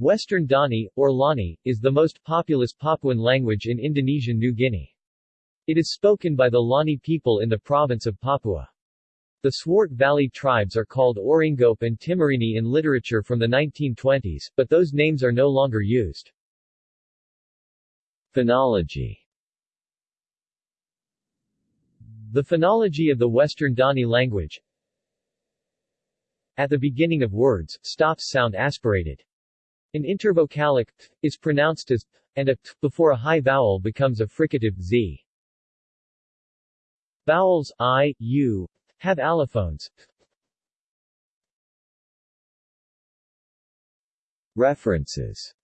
Western Dani, or Lani, is the most populous Papuan language in Indonesian New Guinea. It is spoken by the Lani people in the province of Papua. The Swart Valley tribes are called Oringope and Timorini in literature from the 1920s, but those names are no longer used. Phonology The phonology of the Western Dani language At the beginning of words, stops sound aspirated. An intervocalic th is pronounced as th, and a th before a high vowel becomes a fricative z. Vowels i, u have allophones. References